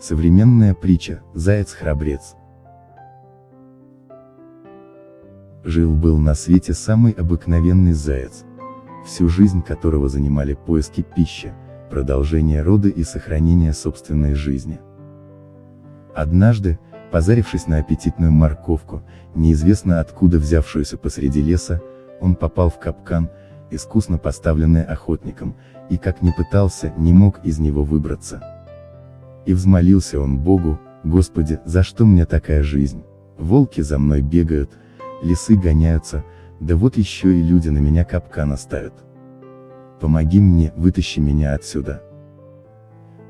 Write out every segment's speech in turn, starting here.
Современная притча «Заяц-храбрец». Жил-был на свете самый обыкновенный заяц, всю жизнь которого занимали поиски пищи, продолжение рода и сохранение собственной жизни. Однажды, позарившись на аппетитную морковку, неизвестно откуда взявшуюся посреди леса, он попал в капкан, искусно поставленный охотником, и как ни пытался, не мог из него выбраться. И взмолился он Богу, Господи, за что мне такая жизнь? Волки за мной бегают, лисы гоняются, да вот еще и люди на меня капкан оставят. Помоги мне, вытащи меня отсюда.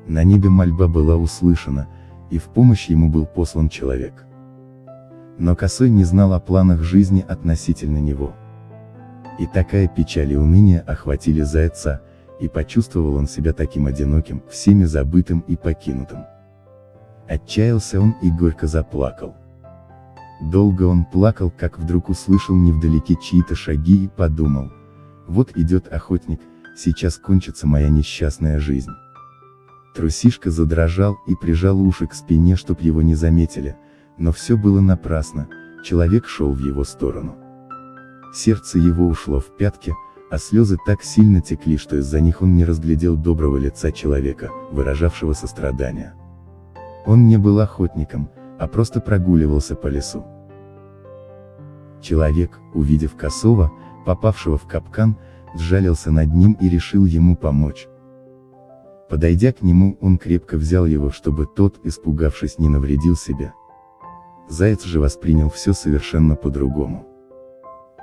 На небе мольба была услышана, и в помощь ему был послан человек. Но Косой не знал о планах жизни относительно него. И такая печаль и уныние охватили зайца, и почувствовал он себя таким одиноким, всеми забытым и покинутым. Отчаялся он и горько заплакал. Долго он плакал, как вдруг услышал невдалеке чьи-то шаги и подумал, вот идет охотник, сейчас кончится моя несчастная жизнь. Трусишка задрожал и прижал уши к спине, чтоб его не заметили, но все было напрасно, человек шел в его сторону. Сердце его ушло в пятки, а слезы так сильно текли, что из-за них он не разглядел доброго лица человека, выражавшего сострадание. Он не был охотником, а просто прогуливался по лесу. Человек, увидев косого, попавшего в капкан, сжалился над ним и решил ему помочь. Подойдя к нему, он крепко взял его, чтобы тот, испугавшись, не навредил себе. Заяц же воспринял все совершенно по-другому.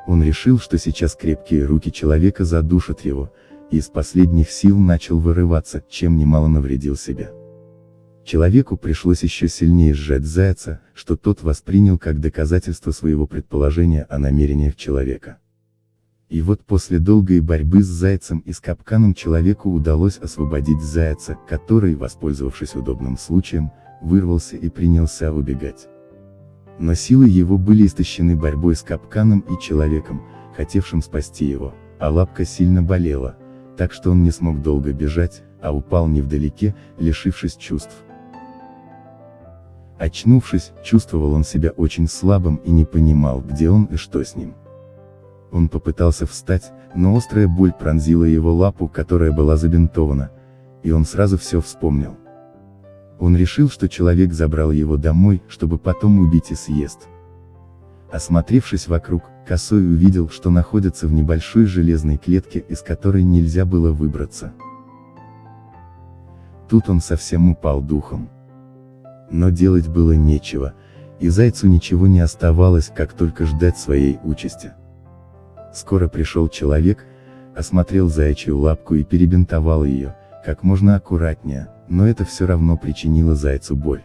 Он решил, что сейчас крепкие руки человека задушат его, и из последних сил начал вырываться, чем немало навредил себе. Человеку пришлось еще сильнее сжать зайца, что тот воспринял как доказательство своего предположения о намерениях человека. И вот после долгой борьбы с зайцем и с капканом человеку удалось освободить зайца, который, воспользовавшись удобным случаем, вырвался и принялся убегать но силы его были истощены борьбой с капканом и человеком, хотевшим спасти его, а лапка сильно болела, так что он не смог долго бежать, а упал невдалеке, лишившись чувств. Очнувшись, чувствовал он себя очень слабым и не понимал, где он и что с ним. Он попытался встать, но острая боль пронзила его лапу, которая была забинтована, и он сразу все вспомнил. Он решил, что человек забрал его домой, чтобы потом убить и съест. Осмотревшись вокруг, Косой увидел, что находится в небольшой железной клетке, из которой нельзя было выбраться. Тут он совсем упал духом. Но делать было нечего, и зайцу ничего не оставалось, как только ждать своей участи. Скоро пришел человек, осмотрел заячью лапку и перебинтовал ее, как можно аккуратнее, но это все равно причинило зайцу боль.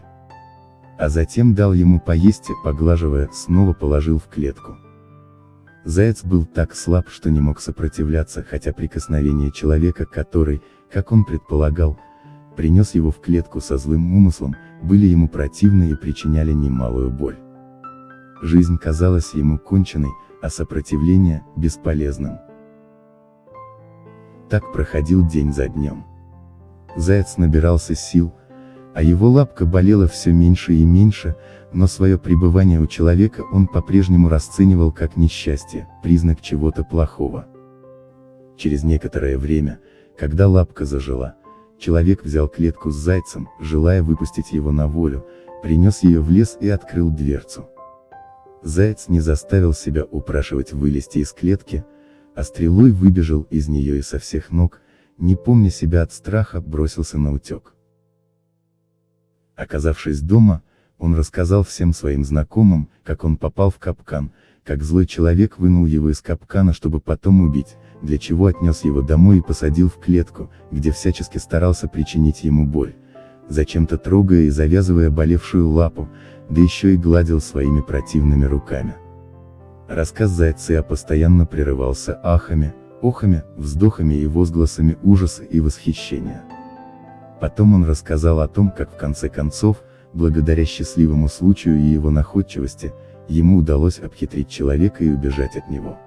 А затем дал ему поесть и, поглаживая, снова положил в клетку. Заяц был так слаб, что не мог сопротивляться, хотя прикосновение человека, который, как он предполагал, принес его в клетку со злым умыслом, были ему противны и причиняли немалую боль. Жизнь казалась ему конченной, а сопротивление – бесполезным. Так проходил день за днем. Заяц набирался сил, а его лапка болела все меньше и меньше, но свое пребывание у человека он по-прежнему расценивал как несчастье, признак чего-то плохого. Через некоторое время, когда лапка зажила, человек взял клетку с зайцем, желая выпустить его на волю, принес ее в лес и открыл дверцу. Заяц не заставил себя упрашивать вылезти из клетки, а стрелой выбежал из нее и со всех ног, не помня себя от страха, бросился на утек. Оказавшись дома, он рассказал всем своим знакомым, как он попал в капкан, как злой человек вынул его из капкана, чтобы потом убить, для чего отнес его домой и посадил в клетку, где всячески старался причинить ему боль, зачем-то трогая и завязывая болевшую лапу, да еще и гладил своими противными руками. Рассказ Зайца постоянно прерывался ахами, охами, вздохами и возгласами ужаса и восхищения. Потом он рассказал о том, как в конце концов, благодаря счастливому случаю и его находчивости, ему удалось обхитрить человека и убежать от него.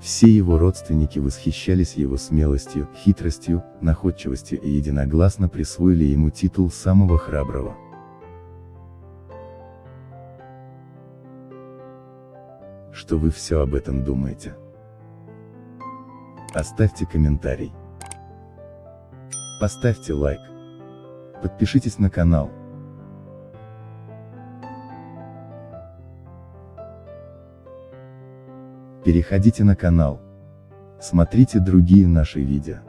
Все его родственники восхищались его смелостью, хитростью, находчивостью и единогласно присвоили ему титул самого храброго. Что вы все об этом думаете? Оставьте комментарий. Поставьте лайк. Подпишитесь на канал. Переходите на канал. Смотрите другие наши видео.